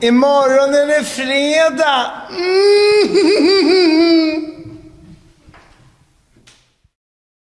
Imorgon är det fredag! Mm.